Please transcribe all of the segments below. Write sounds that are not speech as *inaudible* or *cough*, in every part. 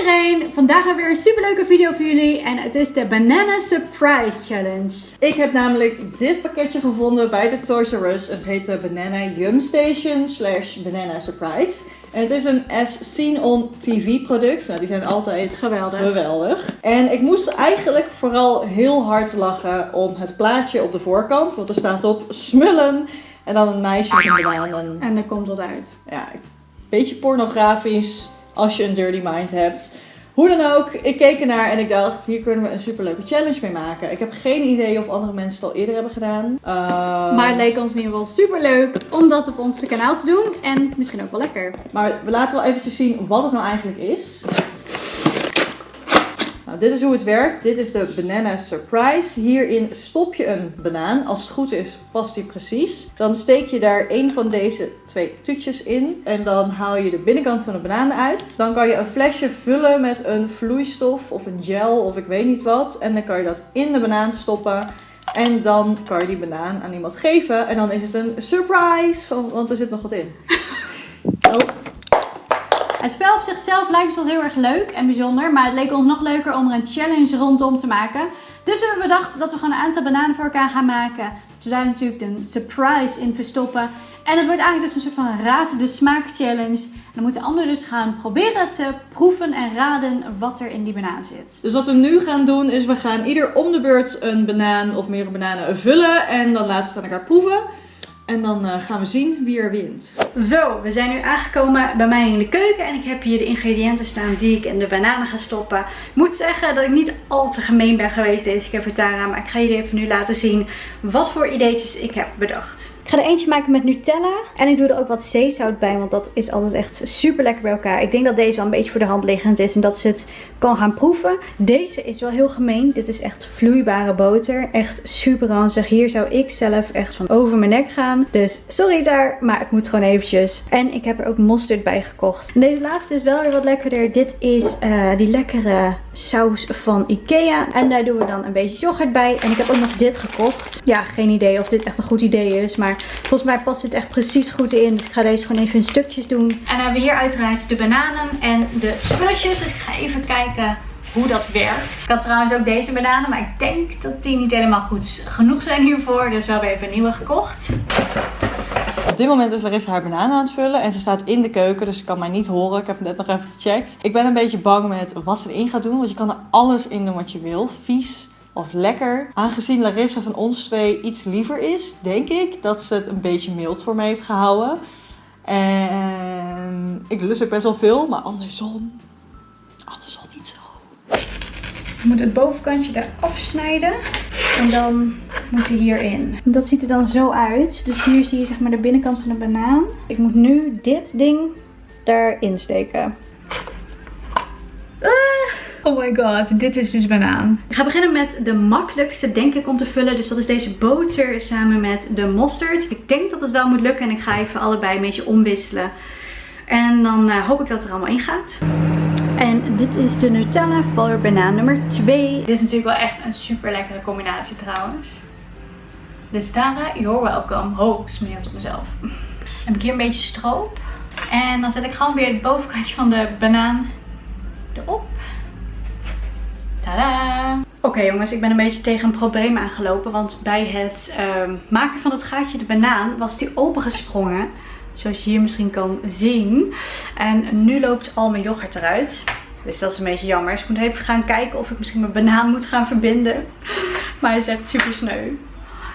iedereen! Vandaag hebben we weer een superleuke video voor jullie en het is de Banana Surprise Challenge. Ik heb namelijk dit pakketje gevonden bij de Toys R Us. Het heet de Banana Yum Station slash Banana Surprise. En het is een as seen on TV product. Nou, die zijn altijd Geweldig. geweldig. En ik moest eigenlijk vooral heel hard lachen om het plaatje op de voorkant. Want er staat op smullen en dan een meisje met een banaan. En En er komt wat uit. ja, beetje pornografisch als je een dirty mind hebt. Hoe dan ook, ik keek ernaar en ik dacht, hier kunnen we een superleuke challenge mee maken. Ik heb geen idee of andere mensen het al eerder hebben gedaan. Ehm, Maar het leek ons in ieder geval superleuk om dat op ons kanaal te doen. En misschien ook wel lekker. maar we laten wel eventjes zien wat het nou eigenlijk is. Dit is hoe het werkt. Dit is de Banana Surprise. Hierin stop je een banaan. Als het goed is, past die precies. Dan steek je daar een van deze twee toetjes in. En dan haal je de binnenkant van de banaan uit. Dan kan je een flesje vullen met een vloeistof of een gel of ik weet niet wat. En dan kan je dat in de banaan stoppen. En dan kan je die banaan aan iemand geven. En dan is het een surprise. Want er zit nog wat in. *laughs* Oh, Het spel op zichzelf lijkt ons wel heel erg leuk en bijzonder. Maar het leek ons nog leuker om er een challenge rondom te maken. Dus we hebben bedacht dat we gewoon een aantal bananen voor elkaar gaan maken. Dat we daar natuurlijk een surprise in verstoppen. En het wordt eigenlijk dus een soort van raad de smaak challenge. En dan moeten anderen dus gaan proberen te proeven en raden wat er in die banaan zit. Dus wat we nu gaan doen is we gaan ieder om de beurt een banaan of meerdere bananen vullen. En dan laten we het aan elkaar proeven. En dan eh, gaan we zien wie er wint. Zo, we zijn nu aangekomen bij mij in de keuken en ik heb hier de ingrediënten staan die ik in de bananen ga stoppen. Ik moet zeggen dat ik niet al te gemeen ben geweest deze keer voor Tara, maar ik ga jullie even nu laten zien wat voor ideetjes ik heb bedacht. Ik ga er eentje maken met Nutella en ik doe er ook wat zeezout bij, want dat is altijd echt super lekker bij elkaar. Ik denk dat deze wel een beetje voor de hand liggend is en dat ze het kan gaan proeven. Deze is wel heel gemeen. Dit is echt vloeibare boter. Echt super ranzig. Hier zou ik zelf echt van over mijn nek gaan. Dus sorry daar, maar het moet gewoon eventjes. En ik heb er ook mosterd bij gekocht. En deze laatste is wel weer wat lekkerder. Dit is eh, die lekkere saus van Ikea. En daar doen we dan een beetje yoghurt bij. En ik heb ook nog dit gekocht. Ja, geen idee of dit echt een goed idee is. Maar volgens mij past dit echt precies goed in. Dus ik ga deze gewoon even in stukjes doen. En dan hebben we hier uiteraard de bananen en de spulletjes. Dus ik ga even kijken hoe dat werkt. Ik had trouwens ook deze bananen, maar ik denk dat die niet helemaal goed genoeg zijn hiervoor. Dus we hebben even een nieuwe gekocht. Op dit moment is Larissa haar banaan aan het vullen. En ze staat in de keuken, dus ze kan mij niet horen. Ik heb het net nog even gecheckt. Ik ben een beetje bang met wat ze erin gaat doen. Want je kan er alles in doen wat je wil. Vies of lekker. Aangezien Larissa van ons twee iets liever is, denk ik dat ze het een beetje mild voor me heeft gehouden. En ik lust ook best wel veel, maar andersom. Andersom niet zo. Je moet het bovenkantje daar afsnijden. En dan moet hij hierin. Dat ziet er dan zo uit. Dus hier zie je zeg maar de binnenkant van de banaan. Ik moet nu dit ding daarin steken. Ah, oh my god, dit is dus banaan. Ik ga beginnen met de makkelijkste denk ik om te vullen. Dus dat is deze boter samen met de mosterd. Ik denk dat het wel moet lukken en ik ga even allebei een beetje omwisselen. En dan eh, hoop ik dat het er allemaal in gaat. En dit is de Nutella voor banaan nummer 2. Dit is natuurlijk wel echt een super lekkere combinatie trouwens. Dus Tara, you're welcome. Ho, smeer het op mezelf. Dan heb ik hier een beetje stroop. En dan zet ik gewoon weer het bovenkantje van de banaan erop. Oké jongens, ik ben een beetje tegen een probleem aangelopen. Want bij het ehm, maken van het gaatje de banaan was die opengesprongen. Zoals je hier misschien kan zien. En nu loopt al mijn yoghurt eruit. Dus dat is een beetje jammer. Dus ik moet even gaan kijken of ik misschien mijn banaan moet gaan verbinden. *laughs* Maar hij is echt super sneu.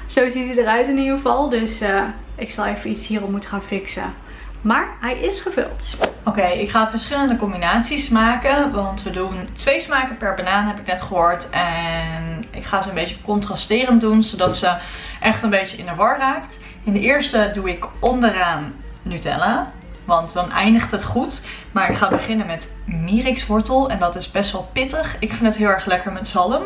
Zo ziet hij eruit in ieder geval. Dus eh, ik zal even iets hierop moeten gaan fixen. Maar hij is gevuld. Oké, ik ga verschillende combinaties maken. Want we doen twee smaken per banaan, heb ik net gehoord. En ik ga ze een beetje contrasterend doen, zodat ze echt een beetje in de war raakt. In de eerste doe ik onderaan Nutella. Want dan eindigt het goed. Maar ik ga beginnen met mirikswortel. En dat is best wel pittig. Ik vind het heel erg lekker met zalm.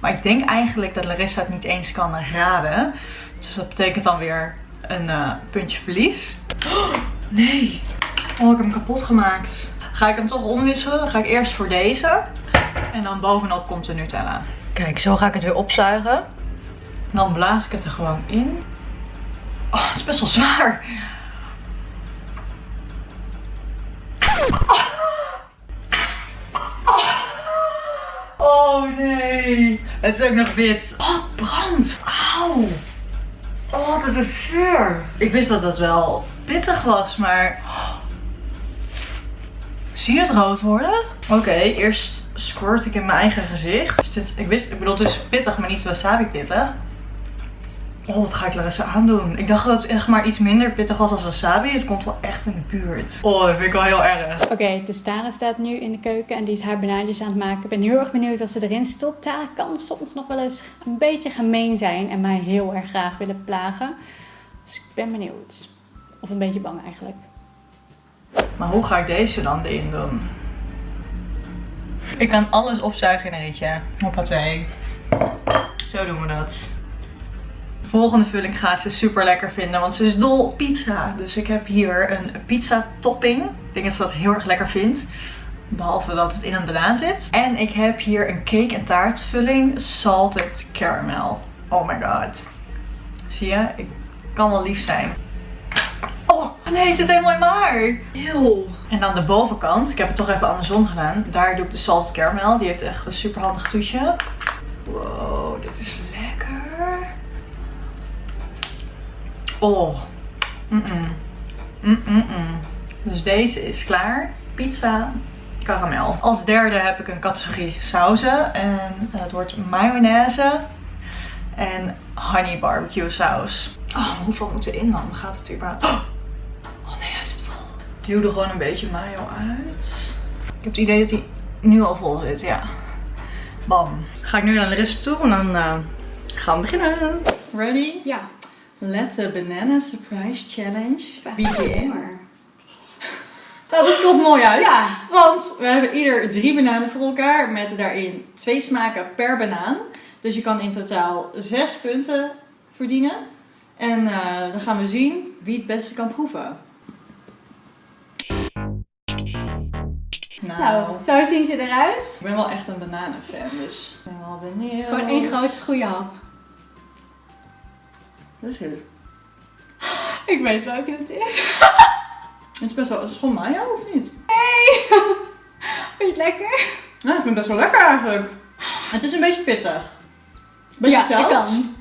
Maar ik denk eigenlijk dat Larissa het niet eens kan raden. Dus dat betekent dan weer een eh, puntje verlies. Oh, Nee. Oh, ik heb hem kapot gemaakt. Ga ik hem toch omwisselen. Ga ik eerst voor deze. En dan bovenop komt de Nutella. Kijk, zo ga ik het weer opzuigen. Dan blaas ik het er gewoon in. Oh, het is best wel zwaar. Oh, nee. Het is ook nog wit. Oh, het brandt. Auw. Oh, dat is vuur. Ik wist dat dat wel pittig was, maar... Zie je het rood worden? Oké, eerst squirt ik in mijn eigen gezicht. Dit, ik, wist, ik bedoel, het is pittig, maar niet wasabi pittig. Oh, wat ga ik Larissa aandoen? Ik dacht dat het echt maar iets minder pittig was als wasabi. Het komt wel echt in de buurt. Oh, dat vind ik wel heel erg. Oké, de Tara staat nu in de keuken en die is haar banaantjes aan het maken. Ik ben heel erg benieuwd wat ze erin stopt. Tara kan soms nog wel eens een beetje gemeen zijn en mij heel erg graag willen plagen. Dus ik ben benieuwd. Of een beetje bang eigenlijk. Maar hoe ga ik deze dan erin doen? Ik kan alles opzuigen in een eentje. Hoppatee. Zo doen we dat. De volgende vulling gaat ze super lekker vinden, want ze is dol op pizza. Dus ik heb hier een pizza topping. Ik denk dat ze dat heel erg lekker vindt. Behalve dat het in een banaan zit. En ik heb hier een cake en taartvulling. Salted caramel. Oh my god. Zie je? Ik kan wel lief zijn. Oh, nee, het zit helemaal in mijn haar. Heel. En dan de bovenkant. Ik heb het toch even andersom gedaan. Daar doe ik de salted caramel. Die heeft echt een super handig toetje. Wow, dit is lekker. Oh. Mm -mm. Mm. Dus deze is klaar. Pizza karamel. Als derde heb ik een categorie sauzen. En het wordt mayonaise en honey barbecue saus. Oh, hoeveel moet erin dan? Gaat het überhaupt? Oh zit vol. Ik duw er gewoon een beetje mayo uit. Ik heb het idee dat hij nu al vol zit, ja. Bam. Ga ik nu naar de rest toe en dan uh, gaan we beginnen. Ready? Ja. Let the banana surprise challenge begin. *laughs* Nou, dat komt mooi uit. Ja. Want we hebben ieder drie bananen voor elkaar met daarin twee smaken per banaan. Dus je kan in totaal zes punten verdienen. En eh, dan gaan we zien wie het beste kan proeven. Nou, Nou, zo zien ze eruit. ik ben wel echt een bananenfan, dus ik ben wel benieuwd. Gewoon één grote goede hap. Dus hier. Ik weet welke het is. Het is best wel, het is gewoon mayo of niet? Hey! *laughs* Vind je het lekker? Nou, ik vind het best wel lekker eigenlijk. Het is een beetje pittig. Beetje ja, zout. kan.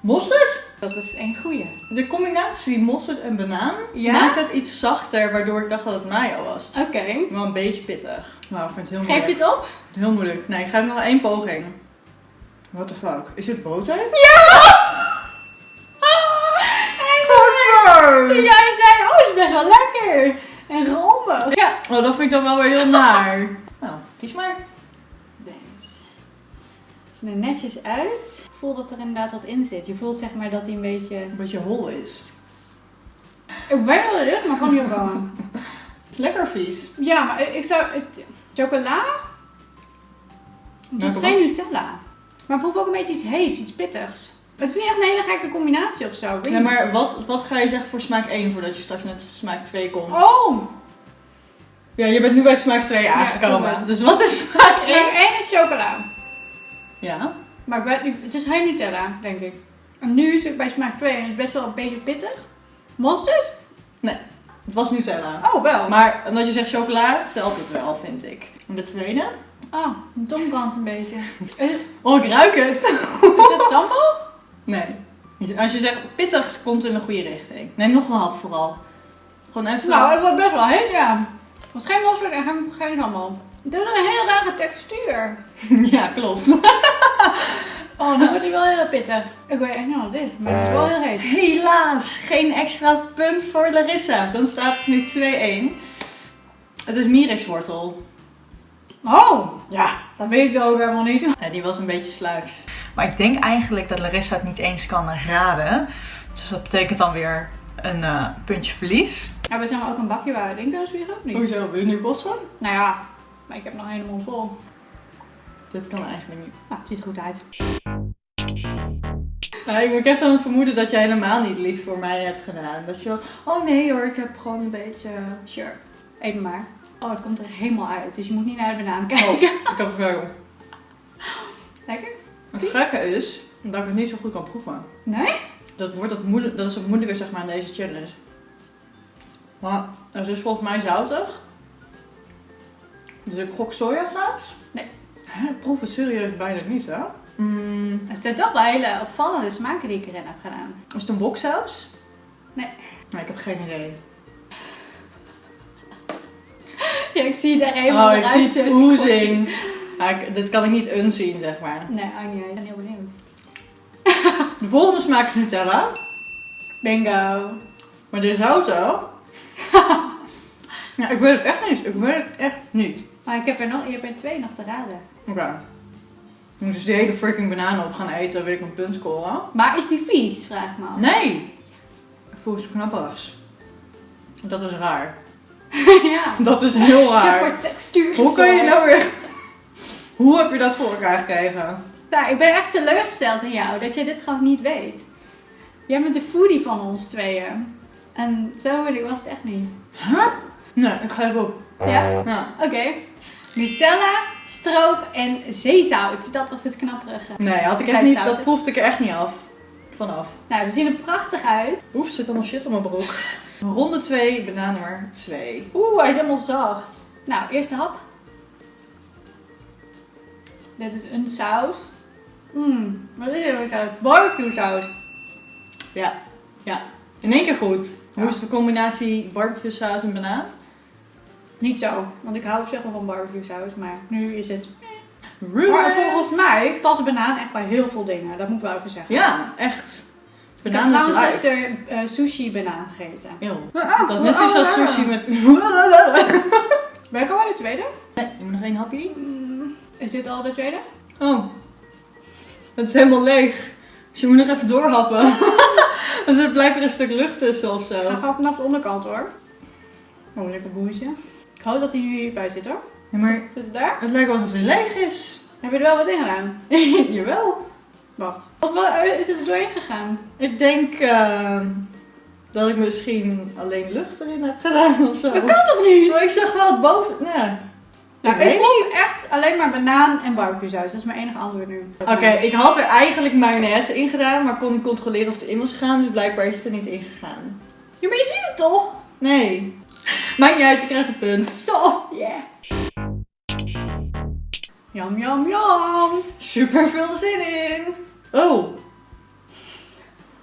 Mosterd? Dat is één goede. De combinatie mosterd en banaan Ja? maakt het iets zachter, waardoor ik dacht dat het mayo was. Oké. Wel een beetje pittig. Nou, ik vind het heel Geef je moeilijk. het op? Heel moeilijk. Nee, ik ga nog één poging. What the fuck? Is dit boter? Toen *laughs* jij zei, oh, het is best wel lekker. En romig. Ja. Oh, dat vind ik dan wel weer heel naar. Nou, kies maar. Er netjes uit. Ik voel dat er inderdaad wat in zit. Je voelt zeg maar dat hij een beetje... Een beetje hol is. Ik weet wel het is, maar kan niet. Het is lekker vies. ja, maar ik zou... Het, chocola? Het is geen Nutella. Maar ik proef ook een beetje iets heets, iets pittigs. Het is niet echt een hele gekke combinatie of zo. niet. maar wat, wat ga je zeggen voor smaak 1 voordat je straks net smaak 2 komt? Oh! Ja, je bent nu bij smaak 2 Ja, aangekomen. dus wat is smaak 1? Smaak 1 is chocola. Ja. Maar ik weet niet, het is geen Nutella, denk ik. En nu is het bij smaak 2 en het is best wel een beetje pittig. Mosterd? Het was Nutella. Oh, wel. Maar omdat je zegt chocola, telt het wel, vind ik. En de tweede? Ah, een tongkant een beetje. *laughs* Oh, ik ruik het. is het sambal? Nee. Als je zegt pittig, komt het in de goede richting. Neem nog een hap vooral. Gewoon even. Nou, het wordt best wel heet, ja. Het was geen mosterd en geen, geen sambal. Het is een hele rare textuur. *laughs* ja, klopt. *laughs* Oh, nu wordt hij wel heel pittig. Ik weet echt niet wat het is, maar het is wel heel heet. Helaas, geen extra punt voor Larissa. Dan staat het nu 2-1. Het is mirekswortel. Oh, Ja. dat weet ik ook helemaal niet. ja. Die was een beetje sluiks. Maar ik denk eigenlijk dat Larissa het niet eens kan raden. Dus dat betekent dan weer een eh, puntje verlies. Ja, we zijn ook een bakje waar we in kunnen zwieren, of niet? Hoezo? Wil je nu botsen? Nou ja, maar ik heb nog helemaal vol. Dit kan eigenlijk niet. Nou, het ziet er goed uit. Nou, ik heb zo'n vermoeden dat jij helemaal niet lief voor mij hebt gedaan. Dat je wel, oh nee hoor, ik heb gewoon een beetje... Sure. Even maar. Oh, het komt er helemaal uit, dus je moet niet naar de banaan Oh, kijken. ik heb het wel. Lekker? Het gekke is dat ik het niet zo goed kan proeven. Nee? Dat, wordt het moeilijk, dat is het moeilijke zeg maar aan deze challenge. Maar het is volgens mij zoutig. Dus ik gok sojasaus. Nee. Hè, proef het serieus bijna niet, hè? Mm, Het zijn toch wel hele opvallende smaken die ik erin heb gedaan. is het een woksaus? Nee. Nee, ik heb geen idee. Ja, ik zie daar helemaal Oh, ik zie het zo oezing. Ja, ik- dit kan ik niet unzien, zeg maar. Nee, niet. Ik ben heel benieuwd. *laughs* De volgende smaak is Nutella. Bingo. Maar dit is houten. *laughs* ja, ik weet het echt niet. Ik weet het echt niet. Maar ik heb er nog, je hebt er twee nog te raden. Oké. Ik moet dus die hele freaking banaan op gaan eten, wil ik een punt scoren. Maar is die vies, vraag ik me af. Nee! Ik voel knapperigs. Dat is raar. *laughs* ja. Dat is heel Ik heb raar. voor textuur Hoe kan je nou weer... *laughs* Hoe heb je dat voor elkaar gekregen? Nou, ik ben echt teleurgesteld in jou dat je dit gewoon niet weet. Jij bent de foodie van ons tweeën. En zo moeilijk was het echt niet. Huh? Nee, ik ga even op. Ja? Ja. Oké. Nutella, stroop en zeezout. Dat was het knapperige. Nee, had ik echt niet, dat proefde ik er echt niet af. Vanaf. Nou, ze zien er prachtig uit. Oeps, zit allemaal shit op mijn broek. Ronde 2, banaan nummer 2. Oeh, hij is helemaal zacht. Nou, eerste hap. Dit is een saus. Mmm, wat is dit voor saus? Barbecue saus. Ja, ja. In één keer goed. Hoe Ja. is de combinatie barbecue saus en banaan? Niet zo, want ik hou op zich wel van barbecue saus, maar nu is het... Maar volgens mij past banaan echt bij heel veel dingen, dat moet ik wel even zeggen. Ja, echt. ik heb Banaan is trouwens gisteren eh, sushi banaan gegeten. Eeuw. Ah, Dat is net zoiets als ah, ah. sushi met... *laughs* Ben ik al bij de tweede? Nee, je moet nog één hapje. Mm, is dit al de tweede? Oh. Het is helemaal leeg. Dus je moet nog even doorhappen. Want *laughs* er blijft er een stuk lucht tussen of Ik ga gewoon vanaf de onderkant hoor. Oh, lekker boeitje. Ik hoop dat hij nu hierbij zit hoor. Ja, maar Zit het daar? het lijkt wel alsof hij leeg is. Heb je er wel wat in gedaan? *laughs* Jawel. Wacht. Of wel, eh, is het er doorheen gegaan? Ik denk ehm, dat ik misschien alleen lucht erin heb gedaan of zo. Dat kan toch niet? Maar ik zag wel het boven... Nou, Nou, ik ik proef niet. echt alleen maar banaan en barbecue saus. Dat is mijn enige antwoord nu. Oké, ik had er eigenlijk mayonaise in gedaan, maar kon niet controleren of het erin was gegaan. Dus blijkbaar is het er niet in gegaan. Ja, maar je ziet het toch? Nee. *laughs* Maakt niet uit, je krijgt een punt. Stop. Yeah. Jam, jam, jam. Super veel zin in. Oh.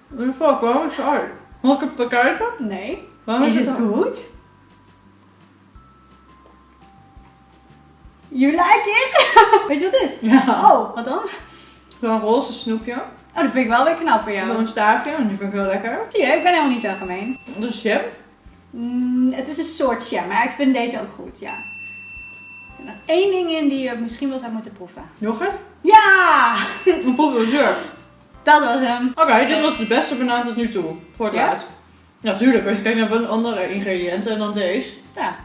What the fuck, waarom is het uit? Mag ik het bekijken? Nee. Waarom Is is het het goed? You like it? *laughs* Weet je wat het is? Ja. Oh, wat dan? Zo'n roze snoepje. Oh, dat vind ik wel weer knap voor jou. een staafje, en die vind ik heel lekker. Zie je, ik ben helemaal niet zo gemeen. Dat is jam. Mm, het is een soort jam, maar ik vind deze ook goed, ja. Er zit nog één ding in die je misschien wel zou moeten proeven. Yoghurt. Ja! *laughs* Een zeur. Dat was hem. Oké, dit was de beste banaan tot nu toe. Voor het Ja? laatst. Ja, tuurlijk. Als je kijkt naar andere ingrediënten dan deze. Ja.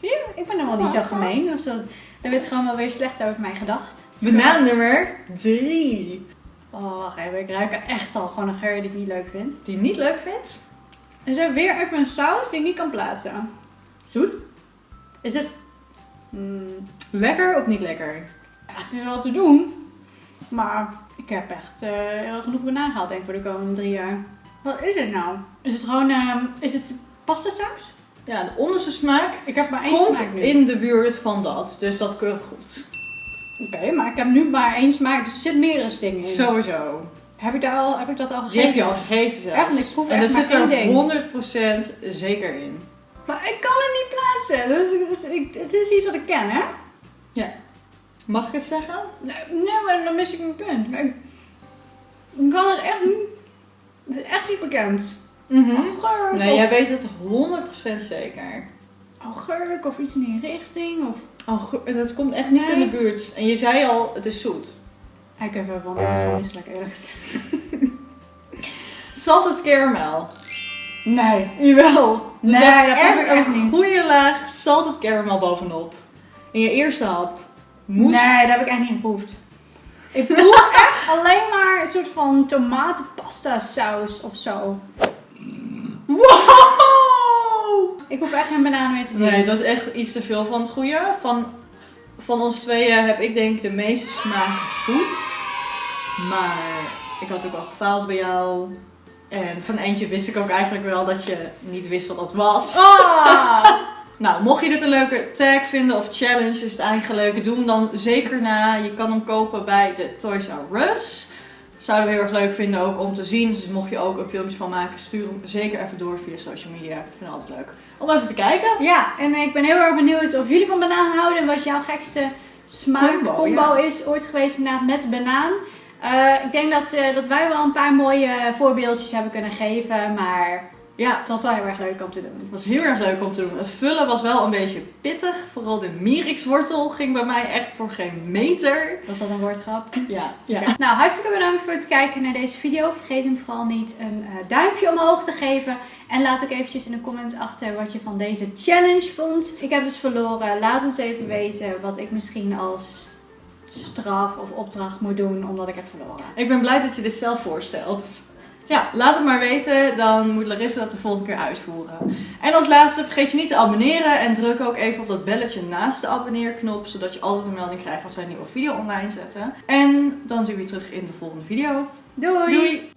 Zie je, ik ben helemaal niet zo Oh. gemeen. Dus dat, er werd gewoon wel weer slecht over mij gedacht. Banaan nummer 3. Oh, wacht even. Ik ruik er echt al gewoon een geur die ik niet leuk vind. Die je niet leuk vindt? Er is weer even een saus die ik niet kan plaatsen. Zoet. Is het... Mm, Lekker of niet lekker? ja, het is wel te doen. Maar ik heb echt heel genoeg banaan denk ik voor de komende drie jaar. Wat is het nou? Is het gewoon... ehm, is het pasta saus? Ja, de onderste smaak Ik heb maar één komt smaak nu. in de buurt van dat. Dus dat keurig goed. Oké, maar ik heb nu maar één smaak. Dus er zit meerdere dingen in. Sowieso. Heb ik, daar al, heb ik dat al gegeten? Die heb je al gegeten zelfs. Echt, ik proef en echt zit er één 100% zeker in. Maar ik kan het niet plaatsen. Dat is- ik- het is iets wat ik ken, hè? Mag ik het zeggen? Nee, nee, maar dan mis ik mijn punt. Maar ik, ik kan het echt niet... Het is echt iets bekends. Augurk Nee, of, jij weet het 100% zeker. augurk of iets in die richting. Of... Dat komt echt niet Nee. in de buurt. En je zei al, het is zoet. Ik heb even wel gewoon misselijk eerlijk gezegd. Salted caramel. Nee. Jawel. Nee, dat proef ik echt een niet. goede laag salted caramel bovenop. In je eerste hap. Moest... Nee, dat heb ik echt niet geproefd. Ik *laughs* proef echt alleen maar een soort van tomatenpasta saus of zo. Wow! Ik hoef echt geen banaan meer te zien. Nee, het was echt iets te veel van het goede. Van, van ons tweeën heb ik denk de meeste smaak goed. Maar ik had ook al gefaald bij jou. En van eentje wist ik ook eigenlijk wel dat je niet wist wat dat was. Ah! *laughs* Nou, mocht je dit een leuke tag vinden of challenge is het eigenlijk, doe hem dan zeker na. Je kan hem kopen bij de Toys R Us. Zouden we heel erg leuk vinden ook om te zien. Dus mocht je ook een filmpje van maken, stuur hem zeker even door via social media. Ik vind het altijd leuk om even te kijken. Ja, en ik ben heel erg benieuwd of jullie van banaan houden en wat jouw gekste smaakcombo Combo, ja. is ooit geweest inderdaad met banaan. Eh, ik denk dat, eh, dat wij wel een paar mooie voorbeeldjes hebben kunnen geven, maar Ja, het was wel heel erg leuk om te doen. het was heel erg leuk om te doen. Het vullen was wel een beetje pittig. Vooral de mierikswortel ging bij mij echt voor geen meter. Was dat een woordgrap? Ja, ja. Nou, hartstikke bedankt voor het kijken naar deze video. Vergeet hem vooral niet een eh, duimpje omhoog te geven. En laat ook eventjes in de comments achter wat je van deze challenge vond. Ik heb dus verloren. Laat ons even weten wat ik misschien als straf of opdracht moet doen omdat ik heb verloren. Ik ben blij dat je dit zelf voorstelt. Ja, laat het maar weten. Dan moet Larissa dat de volgende keer uitvoeren. En als laatste, vergeet je niet te abonneren. En druk ook even op dat belletje naast de abonneerknop. Zodat je altijd een melding krijgt als wij een nieuwe video online zetten. En dan zien we je terug in de volgende video. Doei! Doei!